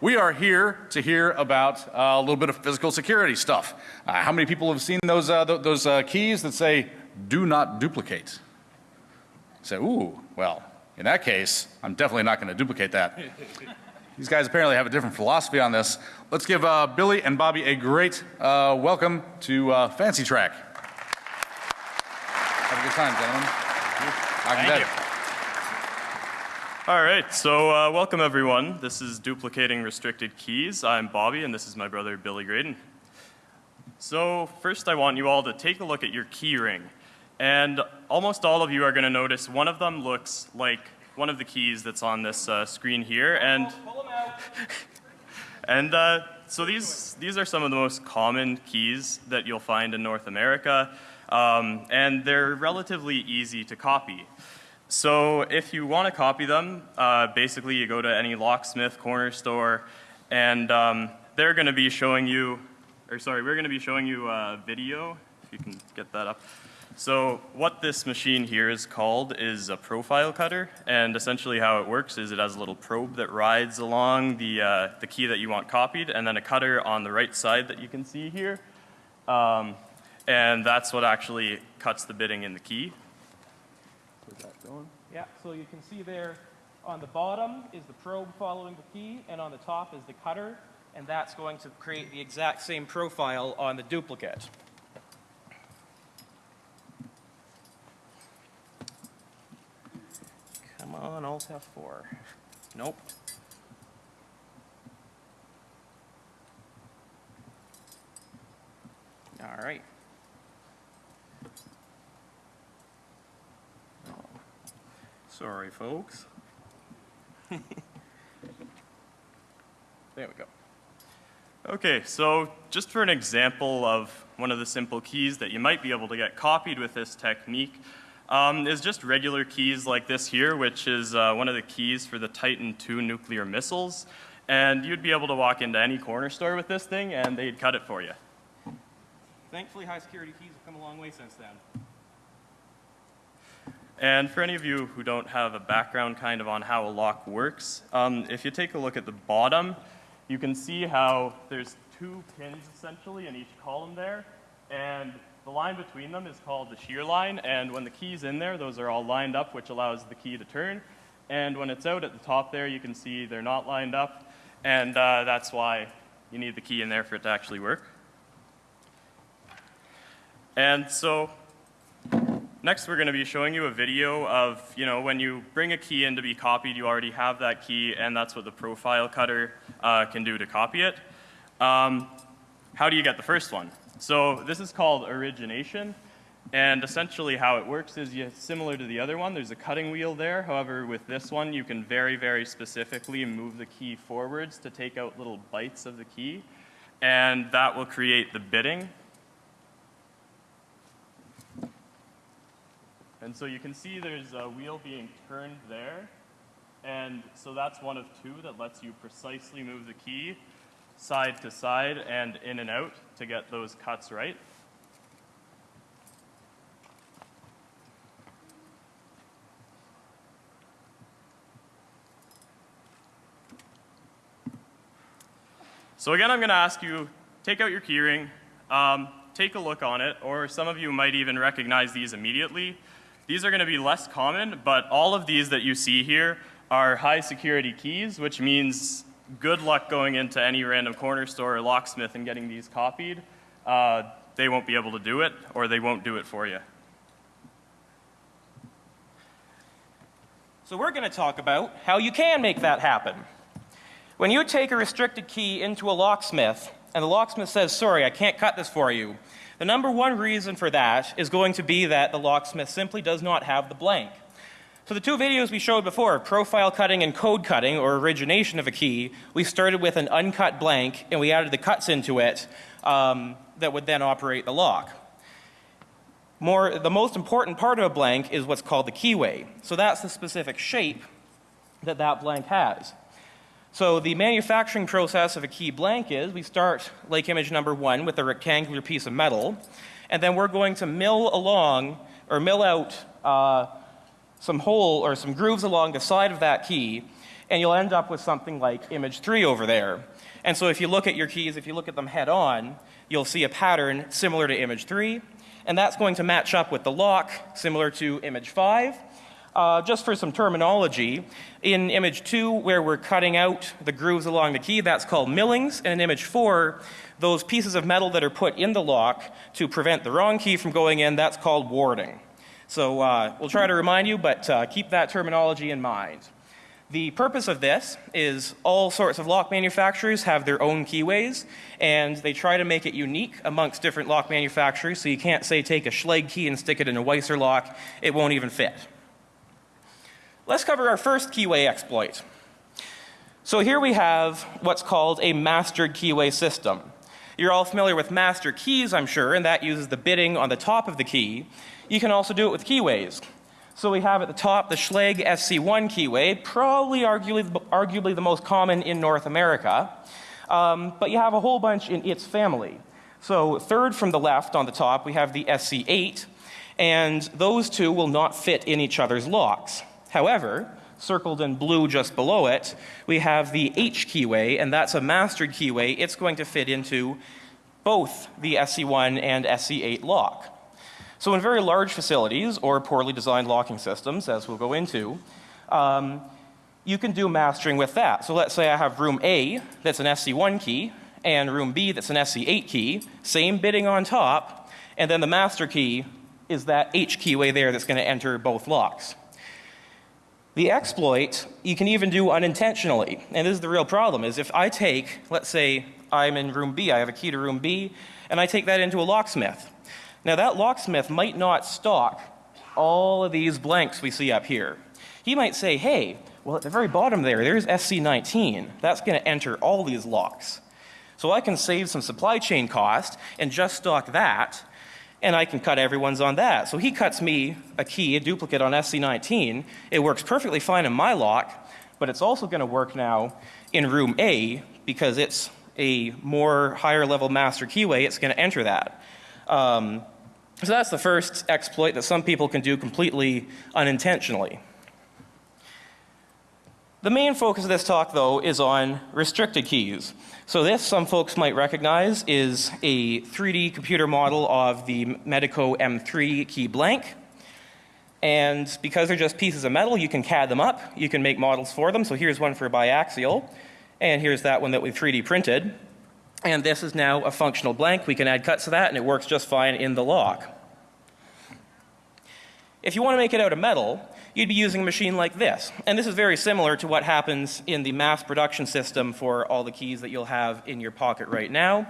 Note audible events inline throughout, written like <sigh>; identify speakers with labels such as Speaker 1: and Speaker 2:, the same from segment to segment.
Speaker 1: we are here to hear about uh, a little bit of physical security stuff. Uh, how many people have seen those, uh, th those uh, keys that say, do not duplicate? Say, ooh, well, in that case, I'm definitely not going to duplicate that. <laughs> These guys apparently have a different philosophy on this. Let's give uh, Billy and Bobby a great uh, welcome to uh, Fancy Track. Have a good time, gentlemen.
Speaker 2: Thank you. All right, so uh, welcome everyone. This is Duplicating Restricted Keys. I'm Bobby and this is my brother Billy Graydon. So first I want you all to take a look at your key ring. And almost all of you are going to notice one of them looks like one of the keys that's on this uh, screen here. And, <laughs> and uh, so these, these are some of the most common keys that you'll find in North America. Um, and they're relatively easy to copy. So if you want to copy them, uh, basically you go to any locksmith, corner store, and um, they're going to be showing you, or sorry, we're going to be showing you a video, if you can get that up. So what this machine here is called is a profile cutter and essentially how it works is it has a little probe that rides along the, uh, the key that you want copied and then a cutter on the right side that you can see here. Um, and that's what actually cuts the bitting in the key.
Speaker 3: Yeah, so you can see there on the bottom is the probe following the key and on the top is the cutter and that's going to create the exact same profile on the duplicate. Come on, Alt F4. Nope. All right. Sorry, folks. there we go.
Speaker 2: Okay, so just for an example of one of the simple keys that you might be able to get copied with this technique, um, is just regular keys like this here, which is uh, one of the keys for the Titan II nuclear missiles. And you'd be able to walk into any corner store with this thing and they'd cut it for you.
Speaker 3: Thankfully, high security keys have come a long way since then.
Speaker 2: And for any of you who don't have a background kind of on how a lock works, um, if you take a look at the bottom, you can see how there's two pins essentially in each column there. And the line between them is called the shear line, and when the key's in there, those are all lined up, which allows the key to turn. And when it's out at the top there, you can see they're not lined up, and uh, that's why you need the key in there for it to actually work. And so next we're going to be showing you a video of, you know, when you bring a key in to be copied, you already have that key, and that's what the profile cutter uh, can do to copy it. Um, how do you get the first one? So this is called origination. And essentially how it works is you, similar to the other one, there's a cutting wheel there. However, with this one, you can very, very specifically move the key forwards to take out little bites of the key. And that will create the bitting. And so you can see there's a wheel being turned there. And so that's one of two that lets you precisely move the key side to side and in and out to get those cuts right. So again, I'm going to ask you, take out your keyring, um, take a look on it, or some of you might even recognize these immediately. These are going to be less common, but all of these that you see here are high security keys, which means good luck going into any random corner store or locksmith and getting these copied. Uh, they won't be able to do it or they won't do it for you.
Speaker 3: So we're going to talk about how you can make that happen. When you take a restricted key into a locksmith and the locksmith says, sorry, I can't cut this for you, the number one reason for that is going to be that the locksmith simply does not have the blank. So the two videos we showed before, profile cutting and code cutting or origination of a key, we started with an uncut blank and we added the cuts into it um, that would then operate the lock. More, the most important part of a blank is what's called the keyway. So that's the specific shape that that blank has. So the manufacturing process of a key blank is we start like image number one with a rectangular piece of metal and then we're going to mill along or mill out uh, some hole or some grooves along the side of that key and you'll end up with something like image 3 over there. And so if you look at your keys, if you look at them head on, you'll see a pattern similar to image 3, and that's going to match up with the lock similar to image 5. Uh, just for some terminology, in image 2 where we're cutting out the grooves along the key, that's called millings, and in image 4, those pieces of metal that are put in the lock to prevent the wrong key from going in, that's called warding. So uh, we'll try to remind you, but uh, keep that terminology in mind. The purpose of this is all sorts of lock manufacturers have their own keyways, and they try to make it unique amongst different lock manufacturers, so you can't say take a Schlage key and stick it in a Weiser lock, it won't even fit. Let's cover our first keyway exploit. So here we have what's called a mastered keyway system. You're all familiar with master keys, I'm sure, and that uses the bitting on the top of the key. You can also do it with keyways. So we have at the top the Schlage SC1 keyway, probably arguably, arguably the most common in North America. Um, but you have a whole bunch in its family. So third from the left on the top, we have the SC8, and those two will not fit in each other's locks. However, circled in blue just below it, we have the H keyway, and that's a mastered keyway. It's going to fit into both the SC1 and SC8 lock. So in very large facilities or poorly designed locking systems, as we'll go into, um, you can do mastering with that. So let's say I have room A that's an SC1 key and room B that's an SC8 key, same bitting on top, and then the master key is that H keyway there that's going to enter both locks. The exploit you can even do unintentionally, and this is the real problem, is if I take, let's say I'm in room B, I have a key to room B, and I take that into a locksmith. Now that locksmith might not stock all of these blanks we see up here. He might say, hey, well at the very bottom there, there's SC19. That's going to enter all these locks. So I can save some supply chain cost and just stock that and I can cut everyone's on that. So he cuts me a key, a duplicate on SC19. It works perfectly fine in my lock, but it's also going to work now in room A because it's a more higher level master keyway. It's going to enter that. Um, so that's the first exploit that some people can do completely unintentionally. The main focus of this talk though is on restricted keys. So this, some folks might recognize, is a 3D computer model of the Medeco M3 key blank. And because they're just pieces of metal, you can CAD them up. You can make models for them. So here's one for biaxial. And here's that one that we 3D printed. And this is now a functional blank. We can add cuts to that and it works just fine in the lock. If you want to make it out of metal, you'd be using a machine like this. And this is very similar to what happens in the mass production system for all the keys that you'll have in your pocket right now.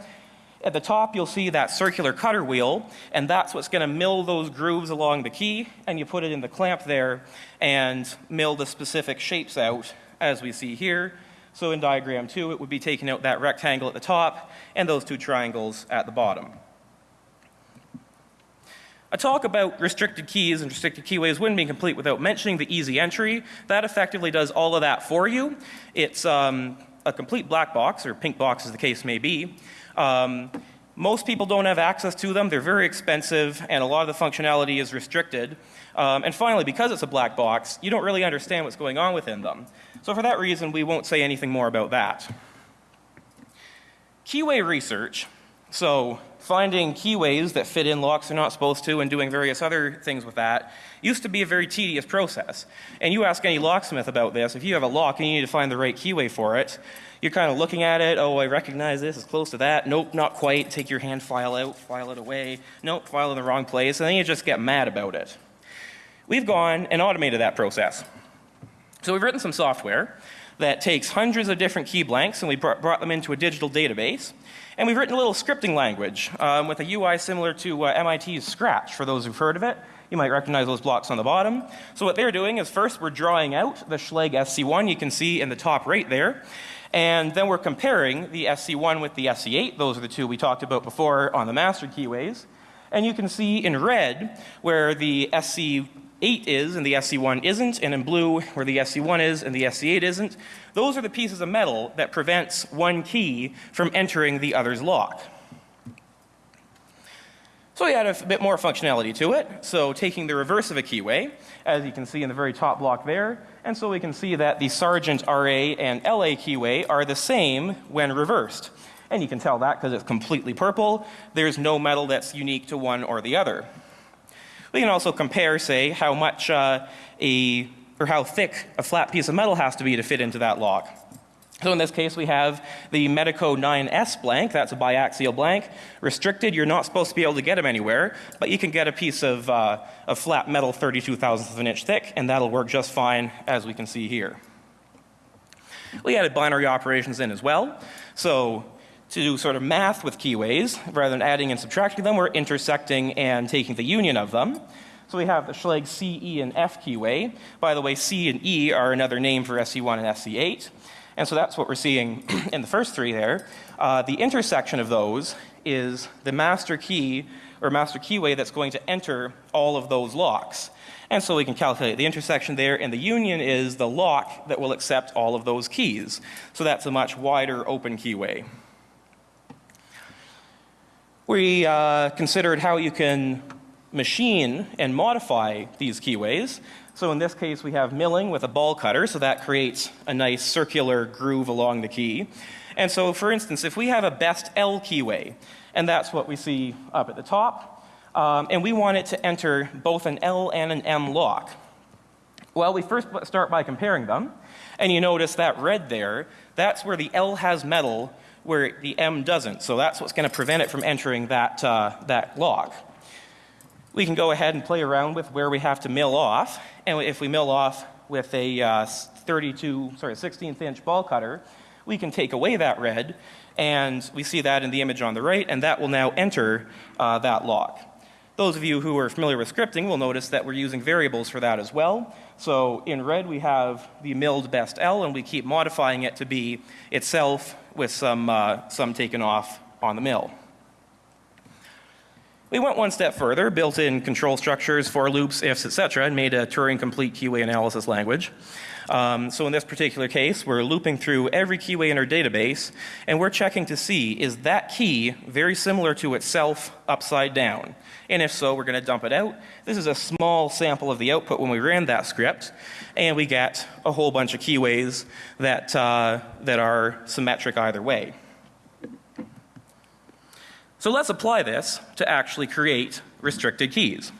Speaker 3: At the top, you'll see that circular cutter wheel, and that's what's going to mill those grooves along the key, and you put it in the clamp there and mill the specific shapes out as we see here. So in diagram two, it would be taking out that rectangle at the top and those two triangles at the bottom. A talk about restricted keys and restricted keyways wouldn't be complete without mentioning the easy entry. That effectively does all of that for you. It's um, a complete black box, or pink box as the case may be. Um, most people don't have access to them. They're very expensive, and a lot of the functionality is restricted. Um, and finally, because it's a black box, you don't really understand what's going on within them. So for that reason, we won't say anything more about that. Keyway research. So finding keyways that fit in locks they're not supposed to and doing various other things with that used to be a very tedious process. And you ask any locksmith about this, if you have a lock and you need to find the right keyway for it, you're kind of looking at it, oh, I recognize this, it's close to that. Nope, not quite. Take your hand file out, file it away. Nope, file in the wrong place. And then you just get mad about it. We've gone and automated that process. So we've written some software that takes hundreds of different key blanks and we brought them into a digital database. And we've written a little scripting language um, with a UI similar to uh, MIT's Scratch, for those who've heard of it. You might recognize those blocks on the bottom. So what they're doing is first we're drawing out the Schlage SC1 you can see in the top right there. And then we're comparing the SC1 with the SC8. Those are the two we talked about before on the master keyways. And you can see in red where the SC 8 is and the SC1 isn't, and in blue where the SC1 is and the SC8 isn't. Those are the pieces of metal that prevents one key from entering the other's lock. So we added a bit more functionality to it. So taking the reverse of a keyway, as you can see in the very top block there, and so we can see that the Sargent RA and LA keyway are the same when reversed. And you can tell that because it's completely purple. There's no metal that's unique to one or the other. We can also compare, say, how much uh, a, or how thick a flat piece of metal has to be to fit into that lock. So in this case, we have the Medeco 9S blank. That's a biaxial blank. Restricted, you're not supposed to be able to get them anywhere, but you can get a piece of, uh, of flat metal 32 thousandths of an inch thick, and that'll work just fine, as we can see here. We added binary operations in as well. So to do sort of math with keyways, rather than adding and subtracting them, we're intersecting and taking the union of them. So we have the Schlage C, E, and F keyway. By the way, C and E are another name for SC1 and SC8. And so that's what we're seeing <clears throat> in the first three there. Uh, the intersection of those is the master key or master keyway that's going to enter all of those locks. And so we can calculate the intersection there, and the union is the lock that will accept all of those keys. So that's a much wider open keyway. We uh, considered how you can machine and modify these keyways. So in this case, we have milling with a ball cutter, so that creates a nice circular groove along the key. And so, for instance, if we have a best L keyway, and that's what we see up at the top, um, and we want it to enter both an L and an M lock. Well, we first start by comparing them, and you notice that red there, that's where the L has metal, where the M doesn't. So that's what's going to prevent it from entering that, uh, that lock. We can go ahead and play around with where we have to mill off. And if we mill off with a uh, 32, sorry, 16th inch ball cutter, we can take away that red. And we see that in the image on the right, and that will now enter uh, that lock. Those of you who are familiar with scripting will notice that we're using variables for that as well. So in red, we have the milled best L, and we keep modifying it to be itself with some, uh, some taken off on the mill. We went one step further, built in control structures, for loops, ifs, etc., and made a Turing complete keyway analysis language. Um, so in this particular case, we're looping through every keyway in our database, and we're checking to see is that key very similar to itself upside down. And if so, we're going to dump it out. This is a small sample of the output when we ran that script, and we get a whole bunch of keyways that, uh, that are symmetric either way. So let's apply this to actually create restricted keys.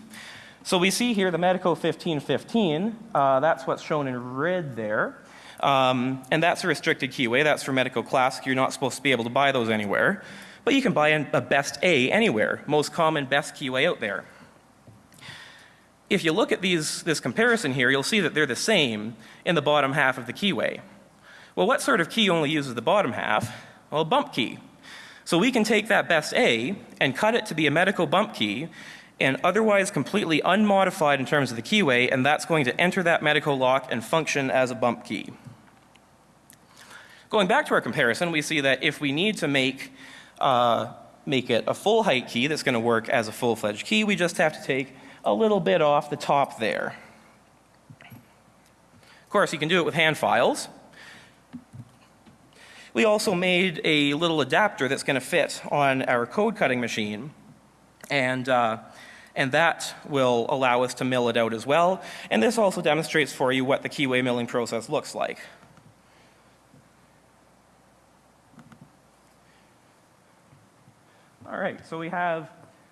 Speaker 3: So we see here the Medeco 1515, uh, that's what's shown in red there. Um, and that's a restricted keyway, that's for Medeco Classic, you're not supposed to be able to buy those anywhere. But you can buy a best A anywhere, most common best keyway out there. If you look at these, this comparison here, you'll see that they're the same in the bottom half of the keyway. Well, what sort of key only uses the bottom half? Well, a bump key. So we can take that best A and cut it to be a Medeco bump key and otherwise completely unmodified in terms of the keyway, and that's going to enter that Medeco lock and function as a bump key. Going back to our comparison, we see that if we need to make, uh, make it a full height key that's going to work as a full-fledged key, we just have to take a little bit off the top there. Of course, you can do it with hand files. We also made a little adapter that's going to fit on our code cutting machine. And, uh, and that will allow us to mill it out as well. And this also demonstrates for you what the keyway milling process looks like. All right, so we have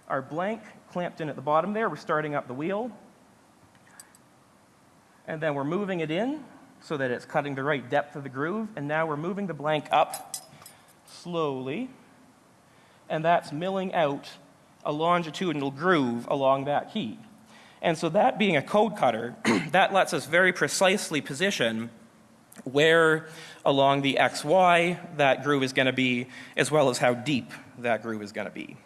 Speaker 3: our blank clamped in at the bottom there. We're starting up the wheel. And then we're moving it in so that it's cutting the right depth of the groove. And now we're moving the blank up slowly. And that's milling out a longitudinal groove along that key. And so that being a code cutter, <clears throat> that lets us very precisely position where along the XY that groove is going to be, as well as how deep that groove is going to be.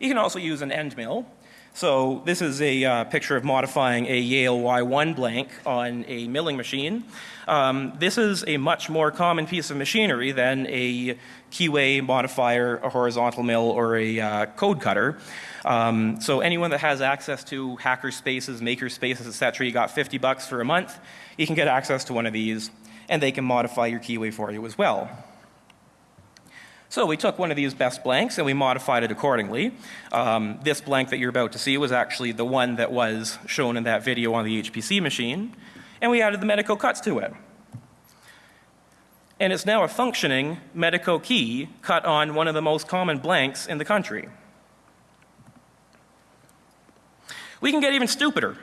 Speaker 3: You can also use an end mill. So this is a uh, picture of modifying a Yale Y1 blank on a milling machine. Um, this is a much more common piece of machinery than a keyway modifier, a horizontal mill, or a uh, code cutter. Um, so anyone that has access to hacker spaces, maker spaces, etc., you got 50 bucks for a month, you can get access to one of these, and they can modify your keyway for you as well. So we took one of these best blanks and we modified it accordingly. Um, this blank that you're about to see was actually the one that was shown in that video on the HPC machine, and we added the Medeco cuts to it. And it's now a functioning Medeco key cut on one of the most common blanks in the country. We can get even stupider.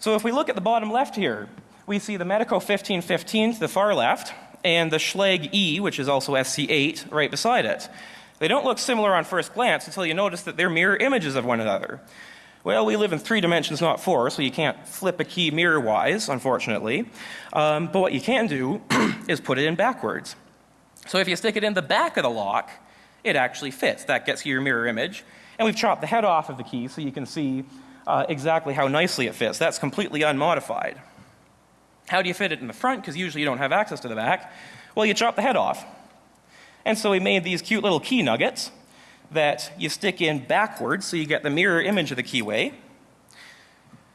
Speaker 3: So if we look at the bottom left here, we see the Medeco 1515 to the far left, and the Schlage E, which is also SC8, right beside it. They don't look similar on first glance until you notice that they're mirror images of one another. Well, we live in three dimensions, not four, so you can't flip a key mirror-wise, unfortunately. Um, but what you can do <clears throat> is put it in backwards. So if you stick it in the back of the lock, it actually fits. That gets you your mirror image. And we've chopped the head off of the key so you can see uh, exactly how nicely it fits. That's completely unmodified. How do you fit it in the front? Because usually you don't have access to the back. Well, you chop the head off. And so we made these cute little key nuggets that you stick in backwards so you get the mirror image of the keyway.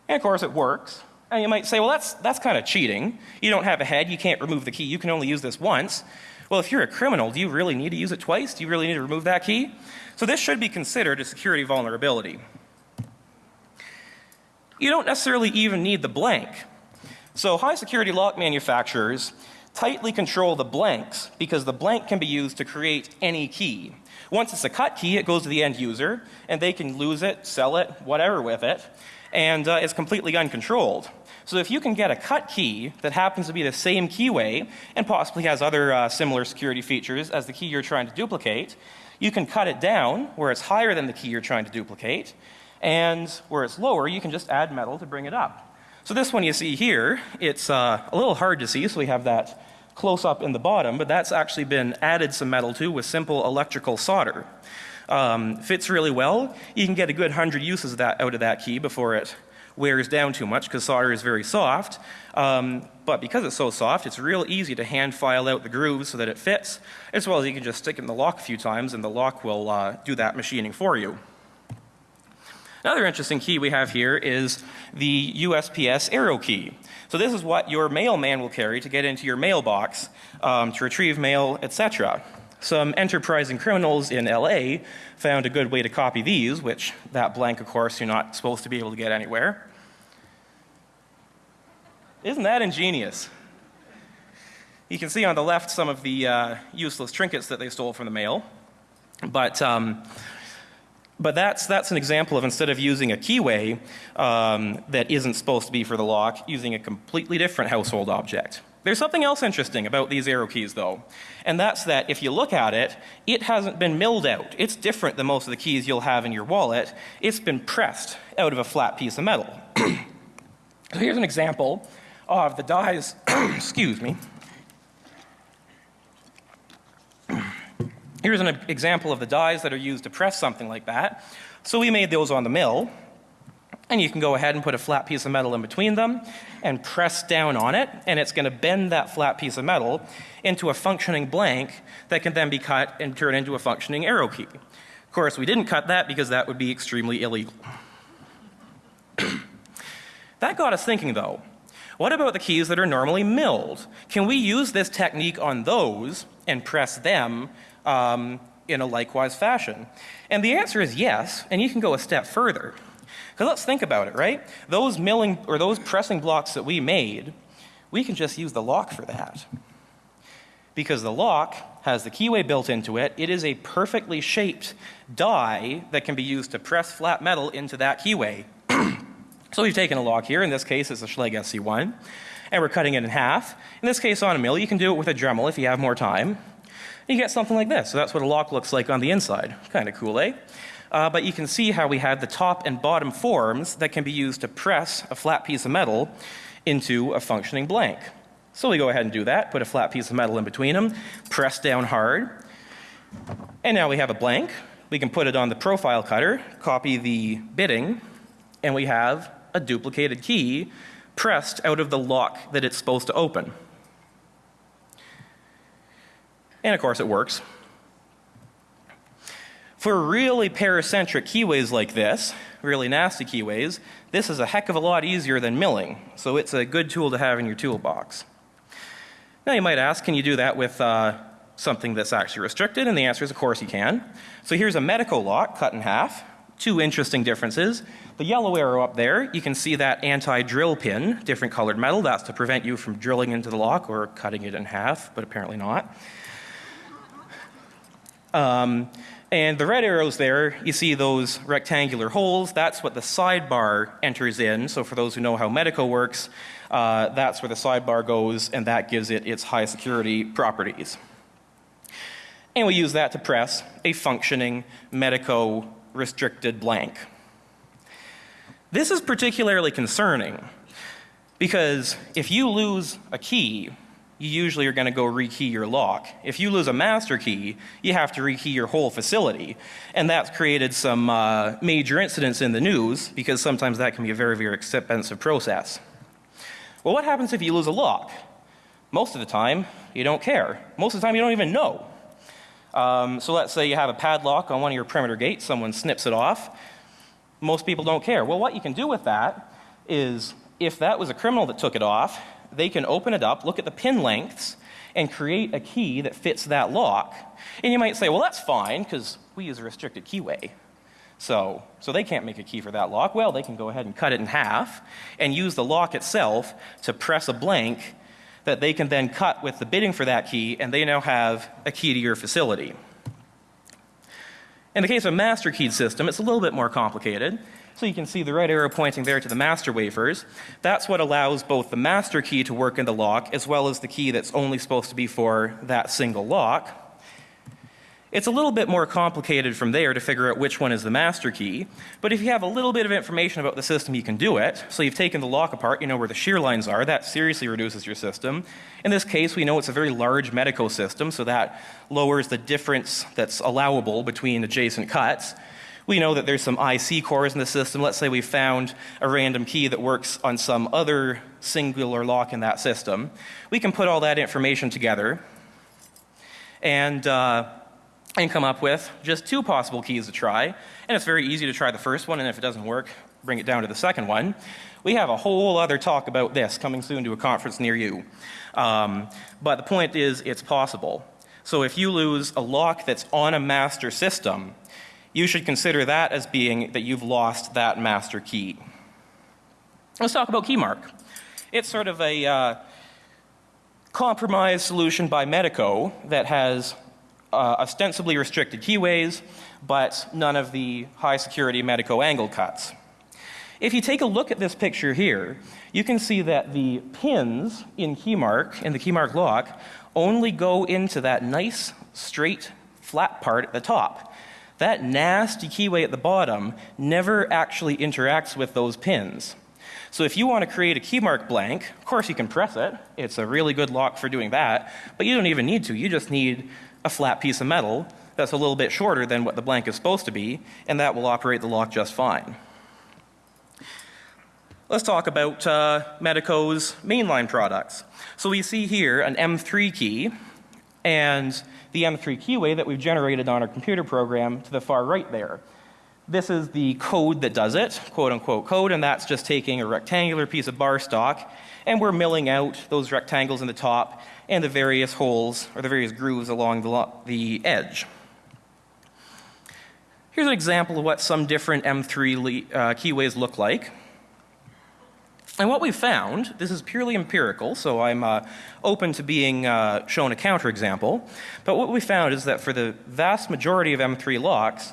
Speaker 3: And of course it works. And you might say, well, that's, that's kind of cheating. You don't have a head, you can't remove the key, you can only use this once. Well, if you're a criminal, do you really need to use it twice? Do you really need to remove that key? So this should be considered a security vulnerability. You don't necessarily even need the blank. So high security lock manufacturers tightly control the blanks because the blank can be used to create any key. Once it's a cut key, it goes to the end user and they can lose it, sell it, whatever with it, and uh, it's completely uncontrolled. So if you can get a cut key that happens to be the same keyway and possibly has other uh, similar security features as the key you're trying to duplicate, you can cut it down where it's higher than the key you're trying to duplicate, and where it's lower, you can just add metal to bring it up. So this one you see here, it's uh, a little hard to see, so we have that close up in the bottom, but that's actually been added some metal to with simple electrical solder. Um, fits really well. You can get a good hundred uses of that out of that key before it wears down too much because solder is very soft. Um, but because it's so soft, it's real easy to hand file out the grooves so that it fits, as well as you can just stick it in the lock a few times and the lock will uh, do that machining for you. Another interesting key we have here is the USPS arrow key. So this is what your mailman will carry to get into your mailbox um, to retrieve mail, etc. Some enterprising criminals in LA found a good way to copy these, which that blank, of course, you're not supposed to be able to get anywhere. Isn't that ingenious? You can see on the left some of the uh, useless trinkets that they stole from the mail. But um, but that's, that's an example of instead of using a keyway um, that isn't supposed to be for the lock, using a completely different household object. There's something else interesting about these arrow keys though, and that's that if you look at it, it hasn't been milled out. It's different than most of the keys you'll have in your wallet. It's been pressed out of a flat piece of metal. <clears throat> so here's an example of the dies, <coughs> excuse me, Here's an example of the dies that are used to press something like that. So we made those on the mill. And you can go ahead and put a flat piece of metal in between them and press down on it, and it's going to bend that flat piece of metal into a functioning blank that can then be cut and turned into a functioning arrow key. Of course, we didn't cut that because that would be extremely illegal. <coughs> that got us thinking though. What about the keys that are normally milled? Can we use this technique on those and press them um, in a likewise fashion? And the answer is yes, and you can go a step further. Because let's think about it, right? Those milling or those pressing blocks that we made, we can just use the lock for that. Because the lock has the keyway built into it. It is a perfectly shaped die that can be used to press flat metal into that keyway. <clears throat> so we've taken a lock here. In this case, it's a Schlage SC1. And we're cutting it in half. In this case, on a mill, you can do it with a Dremel if you have more time you get something like this. So that's what a lock looks like on the inside. Kind of cool, eh? Uh, but you can see how we have the top and bottom forms that can be used to press a flat piece of metal into a functioning blank. So we go ahead and do that, put a flat piece of metal in between them, press down hard, and now we have a blank. We can put it on the profile cutter, copy the bitting, and we have a duplicated key pressed out of the lock that it's supposed to open. And of course it works. For really paracentric keyways like this, really nasty keyways, this is a heck of a lot easier than milling. So it's a good tool to have in your toolbox. Now you might ask, can you do that with uh, something that's actually restricted? And the answer is, of course, you can. So here's a Medeco lock cut in half. Two interesting differences. The yellow arrow up there, you can see that anti-drill pin, different colored metal. That's to prevent you from drilling into the lock or cutting it in half, but apparently not. Um, and the red arrows there, you see those rectangular holes. That's what the sidebar enters in. So for those who know how Medeco works, uh, that's where the sidebar goes, and that gives it its high security properties. And we use that to press a functioning Medeco restricted blank. This is particularly concerning because if you lose a key, you usually are going to go rekey your lock. If you lose a master key, you have to rekey your whole facility. And that's created some uh, major incidents in the news because sometimes that can be a very, very expensive process. Well, what happens if you lose a lock? Most of the time, you don't care. Most of the time, you don't even know. Um, so let's say you have a padlock on one of your perimeter gates, someone snips it off. Most people don't care. Well, what you can do with that is if that was a criminal that took it off, they can open it up, look at the pin lengths, and create a key that fits that lock. And you might say, well, that's fine because we use a restricted keyway. So, so they can't make a key for that lock. Well, they can go ahead and cut it in half and use the lock itself to press a blank that they can then cut with the bitting for that key, and they now have a key to your facility. In the case of a master keyed system, it's a little bit more complicated. So you can see the red arrow pointing there to the master wafers. That's what allows both the master key to work in the lock as well as the key that's only supposed to be for that single lock. It's a little bit more complicated from there to figure out which one is the master key, but if you have a little bit of information about the system, you can do it. So you've taken the lock apart, you know where the shear lines are, that seriously reduces your system. In this case, we know it's a very large Medeco system, so that lowers the difference that's allowable between adjacent cuts. We know that there's some IC cores in the system. Let's say we found a random key that works on some other singular lock in that system. We can put all that information together and uh, and come up with just two possible keys to try. And it's very easy to try the first one, and if it doesn't work, bring it down to the second one. We have a whole other talk about this coming soon to a conference near you. Um, but the point is, it's possible. So if you lose a lock that's on a master system, you should consider that as being that you've lost that master key. Let's talk about KeyMark. It's sort of a uh, compromise solution by Medeco that has uh, ostensibly restricted keyways, but none of the high security Medeco angle cuts. If you take a look at this picture here, you can see that the pins in KeyMark, in the KeyMark lock, only go into that nice, straight, flat part at the top. That nasty keyway at the bottom never actually interacts with those pins. So if you want to create a KeyMark blank, of course you can press it. It's a really good lock for doing that, but you don't even need to. You just need a flat piece of metal that's a little bit shorter than what the blank is supposed to be, and that will operate the lock just fine. Let's talk about uh, Medeco's mainline products. So we see here an M3 key and the M3 keyway that we've generated on our computer program to the far right there. This is the code that does it, quote unquote code, and that's just taking a rectangular piece of bar stock and we're milling out those rectangles in the top and the various holes or the various grooves along the, the edge. Here's an example of what some different M3 uh, keyways look like. And what we found, this is purely empirical, so I'm uh, open to being uh, shown a counterexample, but what we found is that for the vast majority of M3 locks,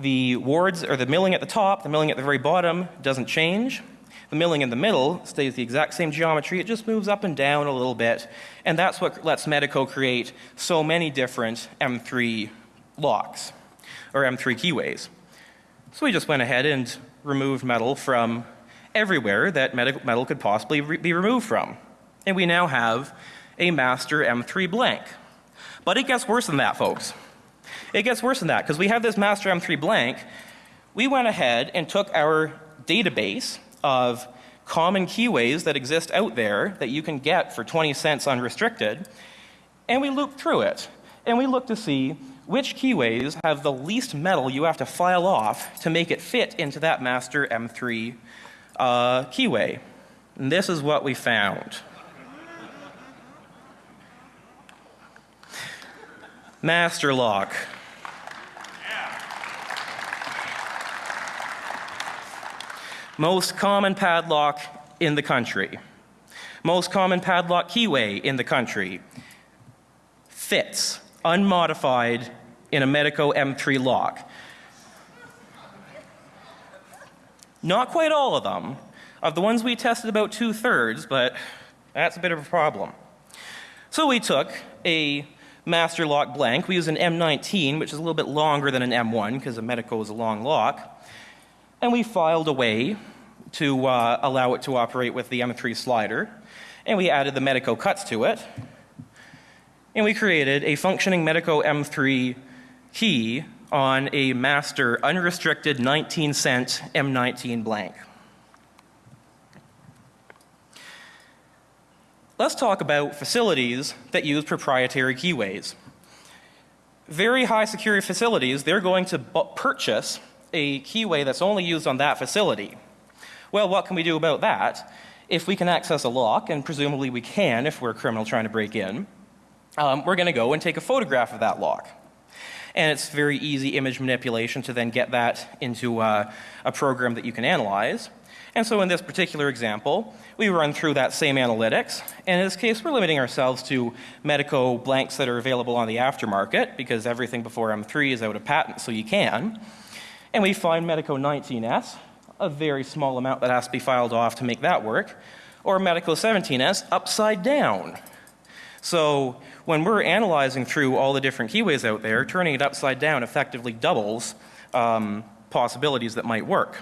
Speaker 3: the wards or the milling at the top, the milling at the very bottom doesn't change. The milling in the middle stays the exact same geometry, it just moves up and down a little bit, and that's what lets Medeco create so many different M3 locks, or M3 keyways. So we just went ahead and removed metal from everywhere that metal could possibly be removed from. And we now have a master M3 blank. But it gets worse than that, folks. It gets worse than that, because we have this master M3 blank. We went ahead and took our database of common keyways that exist out there that you can get for 20 cents unrestricted. And we looped through it. And we looked to see which keyways have the least metal you have to file off to make it fit into that master M3 uh, keyway. And this is what we found. Master lock. Most common padlock in the country. Most common padlock keyway in the country. Fits, unmodified, in a Medeco M3 lock. Not quite all of them. Of the ones we tested, about two thirds, but that's a bit of a problem. So we took a master lock blank. We used an M19, which is a little bit longer than an M1 because a Medeco is a long lock. And we filed away to uh, allow it to operate with the M3 slider. And we added the Medeco cuts to it. And we created a functioning Medeco M3 key on a master unrestricted 19 cent M19 blank. Let's talk about facilities that use proprietary keyways. Very high security facilities, they're going to purchase a keyway that's only used on that facility. Well, what can we do about that? If we can access a lock, and presumably we can if we're a criminal trying to break in, um, we're going to go and take a photograph of that lock. And it's very easy image manipulation to then get that into uh, a program that you can analyze. And so in this particular example, we run through that same analytics. And in this case, we're limiting ourselves to Medeco blanks that are available on the aftermarket because everything before M3 is out of patent, so you can. And we find Medeco 19S, a very small amount that has to be filed off to make that work, or Medeco 17S upside down. So when we're analyzing through all the different keyways out there, turning it upside down effectively doubles um, possibilities that might work.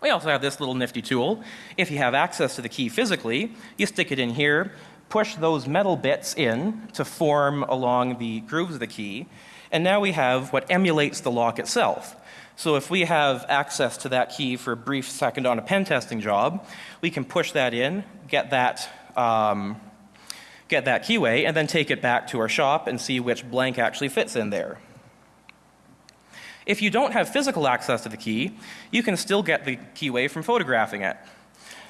Speaker 3: We also have this little nifty tool. If you have access to the key physically, you stick it in here, push those metal bits in to form along the grooves of the key, and now we have what emulates the lock itself. So if we have access to that key for a brief second on a pen testing job, we can push that in, get that, um, get that keyway, and then take it back to our shop and see which blank actually fits in there. If you don't have physical access to the key, you can still get the keyway from photographing it.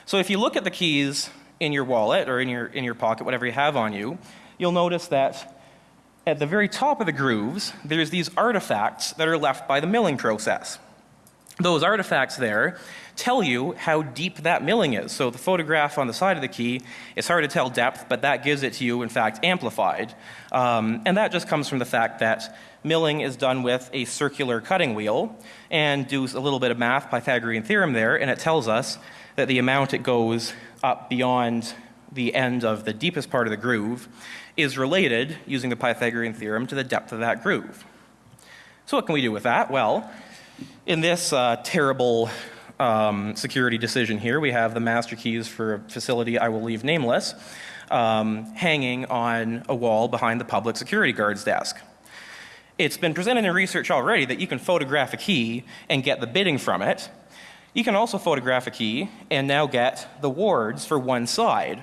Speaker 3: So if you look at the keys in your wallet or in your, in your pocket, whatever you have on you, you'll notice that at the very top of the grooves, there's these artifacts that are left by the milling process. Those artifacts there tell you how deep that milling is. So the photograph on the side of the key, it's hard to tell depth, but that gives it to you, in fact, amplified. Um, and that just comes from the fact that milling is done with a circular cutting wheel and do a little bit of math, Pythagorean theorem there, and it tells us that the amount it goes up beyond the end of the deepest part of the groove is related, using the Pythagorean theorem, to the depth of that groove. So what can we do with that? Well, in this uh, terrible um, security decision here, we have the master keys for a facility I will leave nameless, um, hanging on a wall behind the public security guard's desk. It's been presented in research already that you can photograph a key and get the bitting from it. You can also photograph a key and now get the wards for one side.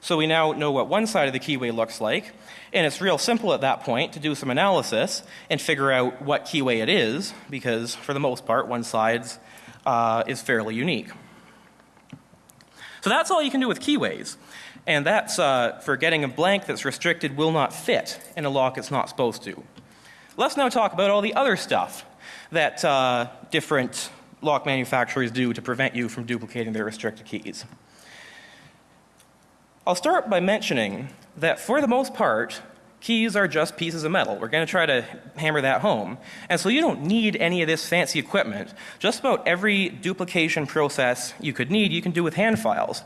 Speaker 3: So we now know what one side of the keyway looks like, and it's real simple at that point to do some analysis and figure out what keyway it is, because for the most part, one side uh, is fairly unique. So that's all you can do with keyways. And that's uh, for getting a blank that's restricted will not fit in a lock it's not supposed to. Let's now talk about all the other stuff that uh, different lock manufacturers do to prevent you from duplicating their restricted keys. I'll start by mentioning that for the most part, keys are just pieces of metal. We're going to try to hammer that home. And so you don't need any of this fancy equipment. Just about every duplication process you could need, you can do with hand files.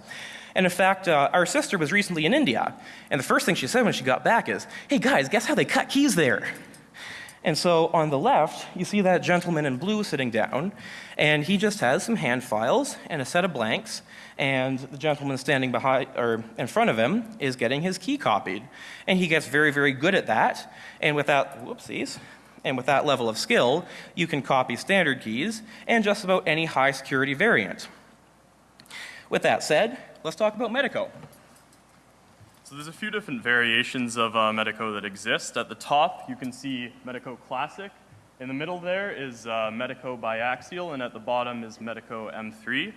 Speaker 3: And in fact, uh, our sister was recently in India, and the first thing she said when she got back is, hey guys, guess how they cut keys there? And so on the left, you see that gentleman in blue sitting down, and he just has some hand files and a set of blanks, and the gentleman standing behind or in front of him is getting his key copied. And he gets very, very good at that. And with that, whoopsies, and with that level of skill, you can copy standard keys and just about any high security variant. With that said, let's talk about Medeco.
Speaker 2: So there's a few different variations of uh, Medeco that exist. At the top, you can see Medeco Classic. In the middle there is uh, Medeco Biaxial, and at the bottom is Medeco M3.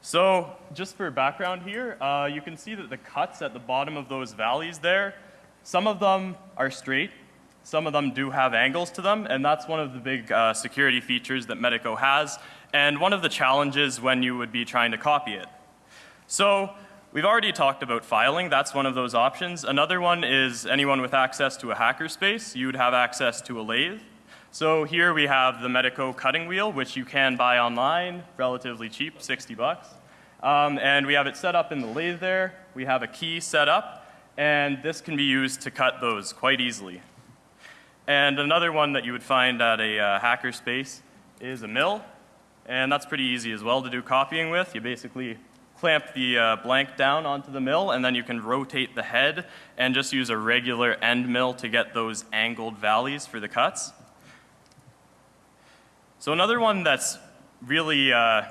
Speaker 2: So just for background here, uh, you can see that the cuts at the bottom of those valleys there Some of them are straight, some of them do have angles to them, and that's one of the big uh, security features that Medeco has, and one of the challenges when you would be trying to copy it. So we've already talked about filing, that's one of those options. Another one is anyone with access to a hackerspace, you would have access to a lathe. So here we have the Medeco cutting wheel, which you can buy online, relatively cheap, 60 bucks. Um, and we have it set up in the lathe there. We have a key set up, and this can be used to cut those quite easily. And another one that you would find at a uh, hackerspace is a mill, and that's pretty easy as well to do copying with. You basically clamp the uh, blank down onto the mill, and then you can rotate the head and just use a regular end mill to get those angled valleys for the cuts. So another one that's really, uh,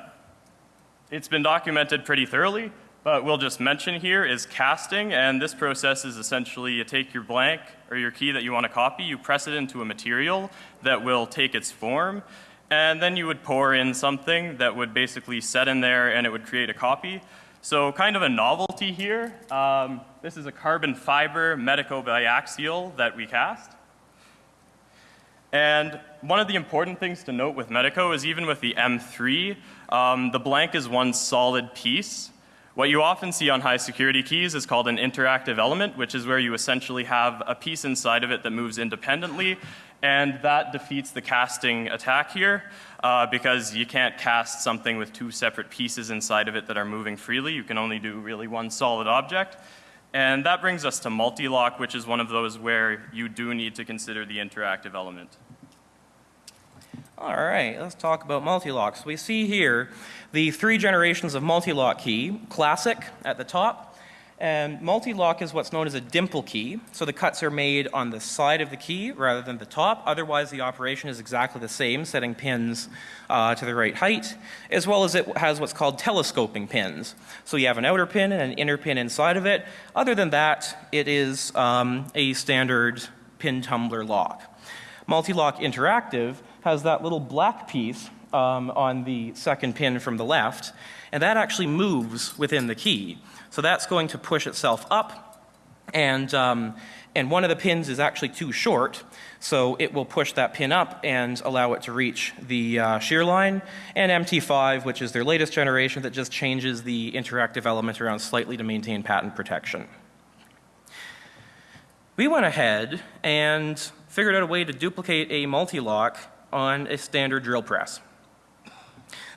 Speaker 2: it's been documented pretty thoroughly, but we'll just mention here is casting, and this process is essentially you take your blank or your key that you want to copy, you press it into a material that will take its form, and then you would pour in something that would basically set in there and it would create a copy. So kind of a novelty here. Um, this is a carbon fiber Medeco biaxial that we cast. And one of the important things to note with Medeco is even with the M3, um, the blank is one solid piece. What you often see on high security keys is called an interactive element, which is where you essentially have a piece inside of it that moves independently, and that defeats the casting attack here, uh, because you can't cast something with two separate pieces inside of it that are moving freely. You can only do really one solid object. And that brings us to multi-lock, which is one of those where you do need to consider the interactive element.
Speaker 3: All right, let's talk about multi-locks. We see here the three generations of multi-lock key, classic at the top, and multi-lock is what's known as a dimple key. So the cuts are made on the side of the key rather than the top. Otherwise, the operation is exactly the same, setting pins uh, to the right height, as well as it has what's called telescoping pins. So you have an outer pin and an inner pin inside of it. Other than that, it is um, a standard pin tumbler lock. Multi-lock interactive has that little black piece um, on the second pin from the left, and that actually moves within the key. So that's going to push itself up, and, um, and one of the pins is actually too short, so it will push that pin up and allow it to reach the uh, shear line. And MT5, which is their latest generation that just changes the interactive element around slightly to maintain patent protection. We went ahead and figured out a way to duplicate a multi-lock on a standard drill press.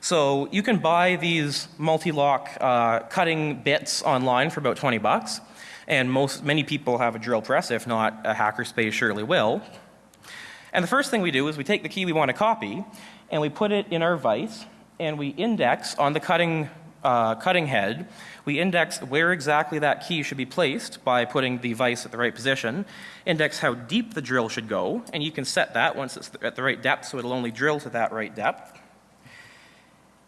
Speaker 3: So you can buy these multi-lock uh, cutting bits online for about 20 bucks. And most, many people have a drill press, if not a hackerspace surely will. And the first thing we do is we take the key we want to copy and we put it in our vise and we index on the cutting, uh, cutting head. We index where exactly that key should be placed by putting the vise at the right position, index how deep the drill should go, and you can set that once it's at the right depth so it'll only drill to that right depth.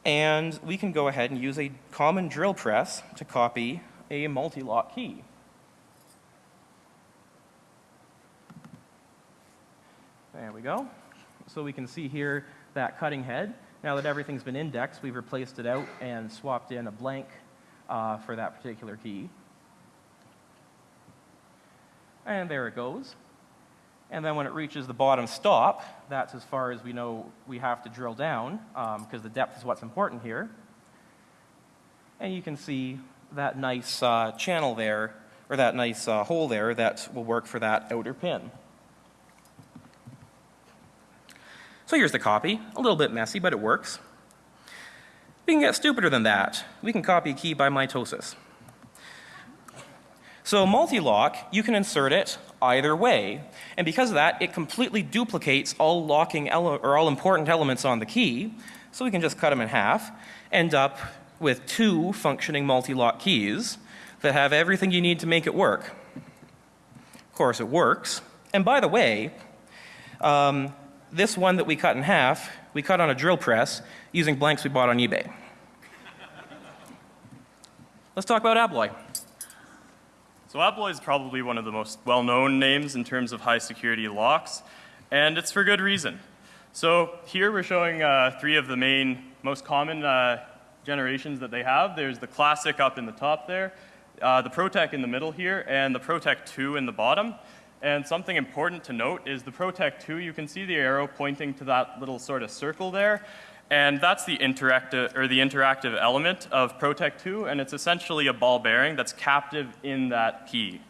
Speaker 3: And we can go ahead and use a common drill press to copy a multi-lock key. There we go. So we can see here that cutting head. Now that everything's been indexed, we've replaced it out and swapped in a blank uh, for that particular key. And there it goes. And then when it reaches the bottom stop, that's as far as we know we have to drill down, because um, the depth is what's important here. And you can see that nice uh, channel there, or that nice uh, hole there that will work for that outer pin. So here's the copy, a little bit messy, but it works. We can get stupider than that. We can copy a key by mitosis. So multi-lock, you can insert it either way. And because of that, it completely duplicates all locking or all important elements on the key. So we can just cut them in half, end up with two functioning multi-lock keys that have everything you need to make it work. Of course, it works. And by the way, um, this one that we cut in half, we cut on a drill press using blanks we bought on eBay. Let's talk about Abloy.
Speaker 2: So Abloy is probably one of the most well-known names in terms of high security locks, and it's for good reason. So here we're showing uh, three of the main, most common uh, generations that they have. There's the classic up in the top there. uh, the Protec in the middle here and the Protec 2 in the bottom. And something important to note is the Protec 2, you can see the arrow pointing to that little sort of circle there. And that's the interactive, or the interactive element of Protec 2, and it's essentially a ball bearing that's captive in that key.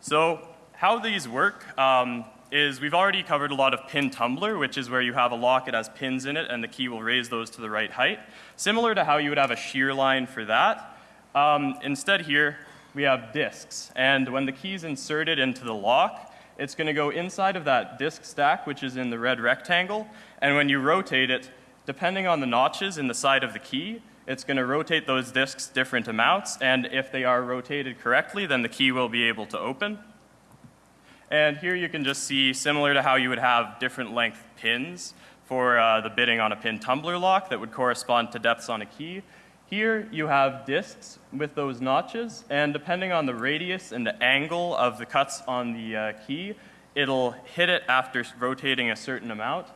Speaker 2: So how these work um, is we've already covered a lot of pin tumbler, which is where you have a lock, it has pins in it, and the key will raise those to the right height. Similar to how you would have a shear line for that. Um, instead here, we have discs. And when the key is inserted into the lock, it's going to go inside of that disc stack, which is in the red rectangle. And when you rotate it, depending on the notches in the side of the key, it's going to rotate those discs different amounts. And if they are rotated correctly, then the key will be able to open. And here you can just see, similar to how you would have different length pins for uh, the bitting on a pin tumbler lock that would correspond to depths on a key, here you have discs with those notches, and depending on the radius and the angle of the cuts on the uh, key, it'll hit it after rotating a certain amount.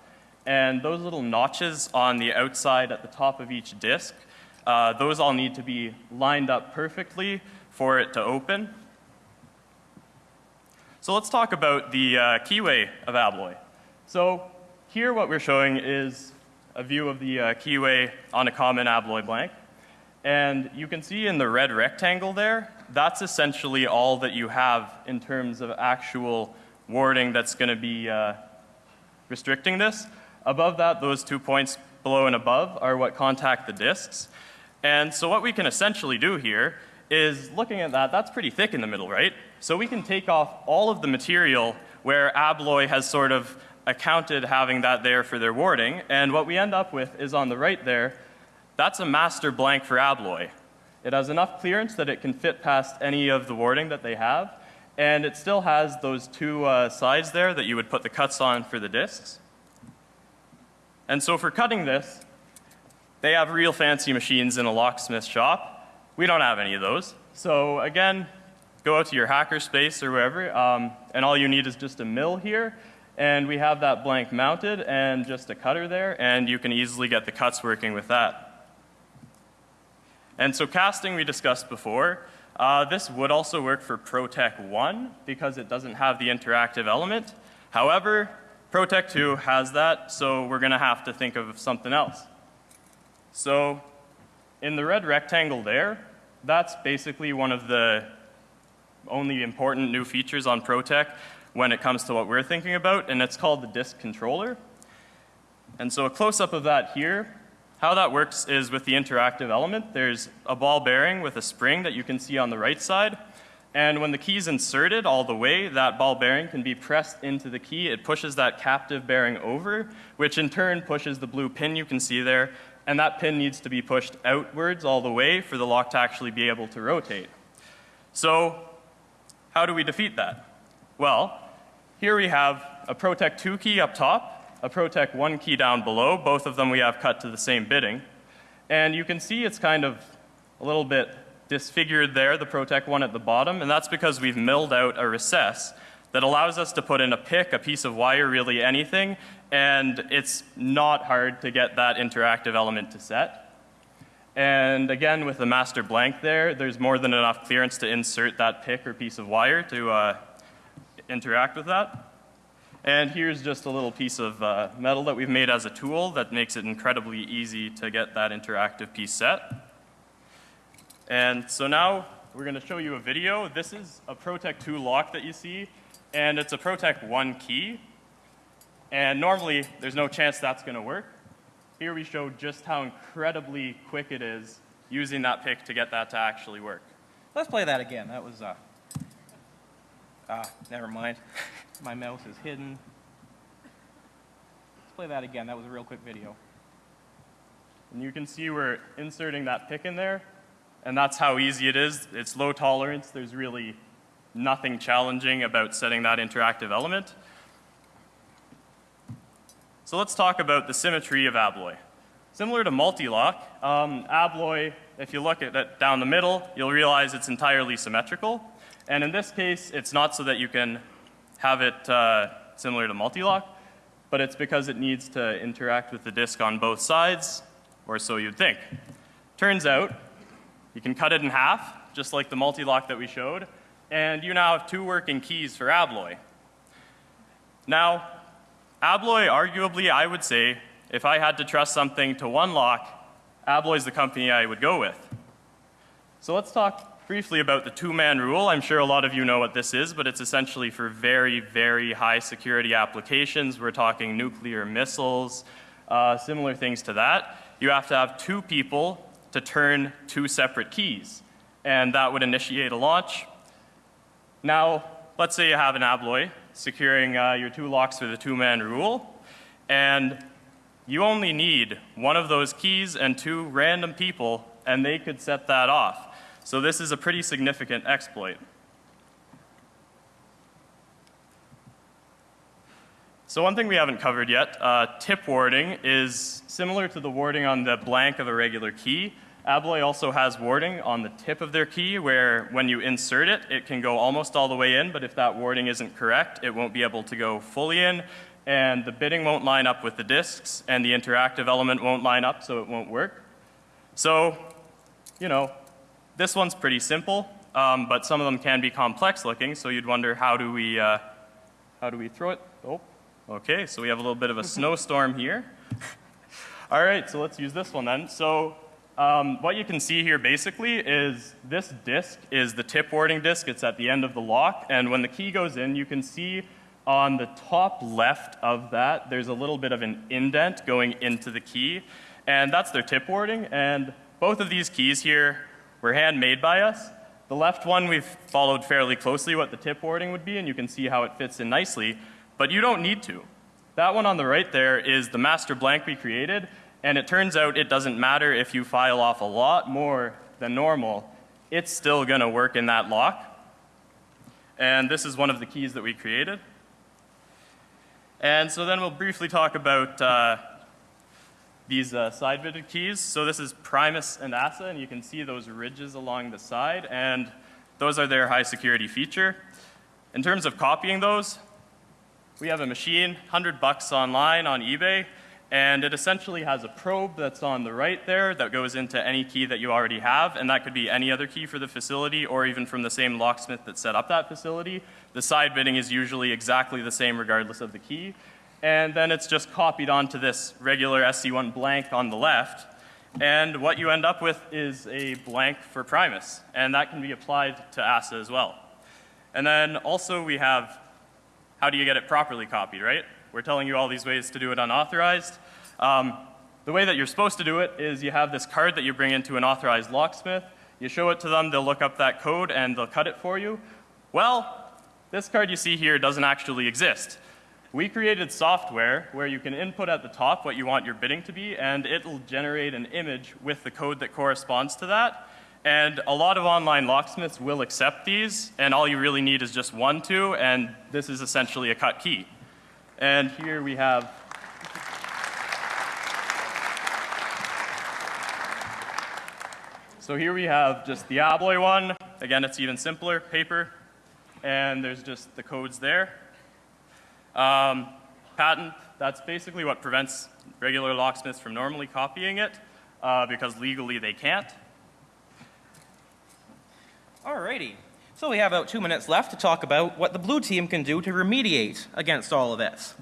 Speaker 2: And those little notches on the outside at the top of each disc, uh, those all need to be lined up perfectly for it to open. So let's talk about the uh, keyway of Abloy. So here what we're showing is a view of the uh, keyway on a common Abloy blank. And you can see in the red rectangle there, that's essentially all that you have in terms of actual warding that's going to be uh, restricting this. Above that, those two points below and above are what contact the discs. And so what we can essentially do here is looking at that, that's pretty thick in the middle, right? So we can take off all of the material where Abloy has sort of accounted having that there for their warding. And what we end up with is on the right there, that's a master blank for Abloy. It has enough clearance that it can fit past any of the warding that they have, and it still has those two uh, sides there that you would put the cuts on for the discs. And so for cutting this, they have real fancy machines in a locksmith shop. We don't have any of those. So again, go out to your hackerspace or wherever, um, and all you need is just a mill here, and we have that blank mounted and just a cutter there, and you can easily get the cuts working with that. And so casting we discussed before, uh, this would also work for Protec 1 because it doesn't have the interactive element. However, Protec 2 has that, so we're going to have to think of something else. So in the red rectangle there, that's basically one of the only important new features on Protec when it comes to what we're thinking about, and it's called the disk controller. And so a close-up of that here how that works is with the interactive element, there's a ball bearing with a spring that you can see on the right side. And when the key is inserted all the way, that ball bearing can be pressed into the key. It pushes that captive bearing over, which in turn pushes the blue pin you can see there. And that pin needs to be pushed outwards all the way for the lock to actually be able to rotate. So how do we defeat that? Well, here we have a Protec 2 key up top a Protec 1 key down below. Both of them we have cut to the same bitting. And you can see it's kind of a little bit disfigured there, the Protec 1 at the bottom, and that's because we've milled out a recess that allows us to put in a pick, a piece of wire, really anything, and it's not hard to get that interactive element to set. And again, with the master blank there, there's more than enough clearance to insert that pick or piece of wire to uh, interact with that. And here's just a little piece of uh, metal that we've made as a tool that makes it incredibly easy to get that interactive piece set. And so now we're going to show you a video. This is a Protec 2 lock that you see, and it's a Protec 1 key. And normally, there's no chance that's going to work. Here we show just how incredibly quick it is using that pick to get that to actually work.
Speaker 3: Let's play that again. That was, uh, ah, never mind. <laughs> My mouse is hidden. Let's play that again. That was a real quick video.
Speaker 2: And you can see we're inserting that pick in there, and that's how easy it is. It's low tolerance. There's really nothing challenging about setting that interactive element. So let's talk about the symmetry of Abloy. Similar to Multilock, um, Abloy, if you look at it down the middle, you'll realize it's entirely symmetrical. And in this case, it's not so that you can have it uh, similar to multi-lock, but it's because it needs to interact with the disk on both sides, or so you'd think. Turns out, you can cut it in half just like the multi-lock that we showed, and you now have two working keys for Abloy. Now, Abloy, arguably, I would say, if I had to trust something to one lock, Abloy is the company I would go with. So let's talk briefly about the two-man rule. I'm sure a lot of you know what this is, but it's essentially for very, very high security applications. We're talking nuclear missiles, uh, similar things to that. You have to have two people to turn two separate keys, and that would initiate a launch. Now, let's say you have an Abloy securing uh, your two locks with a two-man rule, and you only need one of those keys and two random people, and they could set that off. So this is a pretty significant exploit. So one thing we haven't covered yet, uh, tip warding is similar to the warding on the blank of a regular key. Abloy also has warding on the tip of their key where when you insert it, it can go almost all the way in, but if that warding isn't correct, it won't be able to go fully in, and the bitting won't line up with the disks, and the interactive element won't line up, so it won't work. So, you know, this one's pretty simple, um, but some of them can be complex looking, so you'd wonder how do we, uh, how do we throw it? Oh, okay, so we have a little bit of a <laughs> snowstorm here. <laughs> All right, so let's use this one then. So um, what you can see here basically is this disk is the tip warding disk. It's at the end of the lock, and when the key goes in, you can see on the top left of that, there's a little bit of an indent going into the key, and that's their tip warding. And both of these keys here were handmade by us. The left one we've followed fairly closely what the tip warding would be, and you can see how it fits in nicely, but you don't need to. That one on the right there is the master blank we created, and it turns out it doesn't matter if you file off a lot more than normal, it's still gonna work in that lock. And this is one of the keys that we created. And so then we'll briefly talk about uh, these uh, side bitted keys. So this is Primus and ASA, and you can see those ridges along the side, and those are their high security feature. In terms of copying those, we have a machine, 100 bucks online on eBay, and it essentially has a probe that's on the right there that goes into any key that you already have, and that could be any other key for the facility or even from the same locksmith that set up that facility. The side bitting is usually exactly the same regardless of the key. And then it's just copied onto this regular SC1 blank on the left. And what you end up with is a blank for Primus, and that can be applied to ASA as well. And then also we have how do you get it properly copied, right? We're telling you all these ways to do it unauthorized. Um, the way that you're supposed to do it is you have this card that you bring into an authorized locksmith. You show it to them, they'll look up that code and they'll cut it for you. Well, this card you see here doesn't actually exist. We created software where you can input at the top what you want your bitting to be, and it'll generate an image with the code that corresponds to that. And a lot of online locksmiths will accept these, and all you really need is just one, two, and this is essentially a cut key. And here we have So here we have just the Abloy one. Again, it's even simpler, paper, and there's just the codes there. Um, patent, that's basically what prevents regular locksmiths from normally copying it, uh, because legally they can't.
Speaker 3: Alrighty. So we have about two minutes left to talk about what the blue team can do to remediate against all of this.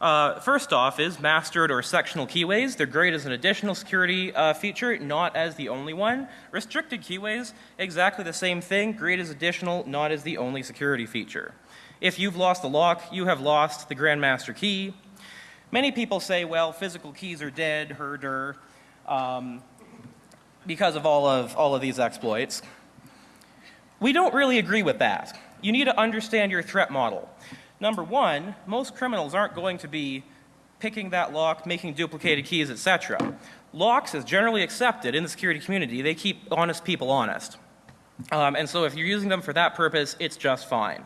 Speaker 3: Uh, first off is mastered or sectional keyways. They're great as an additional security uh, feature, not as the only one. Restricted keyways, exactly the same thing, great as additional, not as the only security feature. If you've lost the lock, you have lost the Grandmaster key. Many people say, well, physical keys are dead, herder, um, because of all of, all of these exploits. We don't really agree with that. You need to understand your threat model. Number one, most criminals aren't going to be picking that lock, making duplicated keys, etc. Locks is generally accepted in the security community. They keep honest people honest. Um, and so if you're using them for that purpose, it's just fine.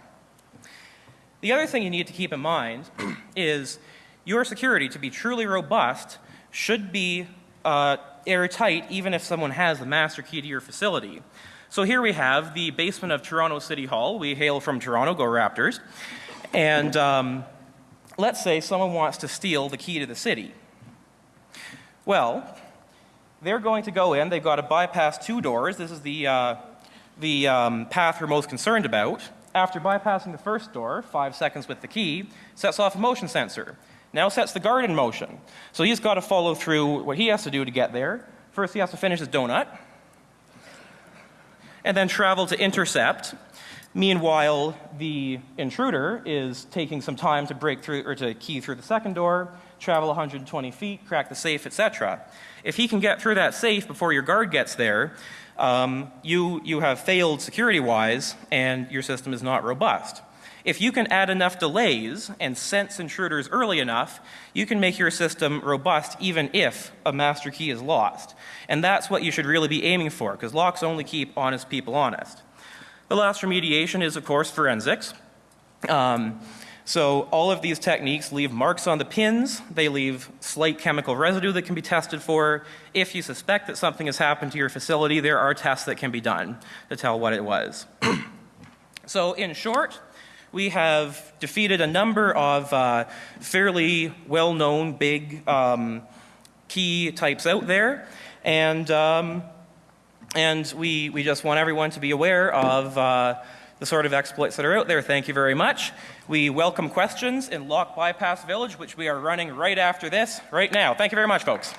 Speaker 3: The other thing you need to keep in mind <clears throat> is your security to be truly robust should be uh, airtight even if someone has the master key to your facility. So here we have the basement of Toronto City Hall. We hail from Toronto, go Raptors. And um, let's say someone wants to steal the key to the city. Well, they're going to go in, they've got to bypass two doors. This is the, uh, the um, path we're most concerned about, after bypassing the first door, five seconds with the key, sets off a motion sensor. Now sets the guard in motion. So he's got to follow through what he has to do to get there. First, he has to finish his donut, and then travel to intercept. Meanwhile, the intruder is taking some time to break through or to key through the second door, travel 120 feet, crack the safe, etc. If he can get through that safe before your guard gets there, um, you, you have failed security-wise and your system is not robust. If you can add enough delays and sense intruders early enough, you can make your system robust even if a master key is lost. And that's what you should really be aiming for, because locks only keep honest people honest. The last remediation is, of course, forensics. Um, so all of these techniques leave marks on the pins. They leave slight chemical residue that can be tested for. If you suspect that something has happened to your facility, there are tests that can be done to tell what it was. <clears throat> so in short, we have defeated a number of uh, fairly well-known big um, key types out there. And, um, and we, we just want everyone to be aware of uh, the sort of exploits that are out there. Thank you very much. We welcome questions in Lock Bypass Village, which we are running right after this, right now. Thank you very much, folks.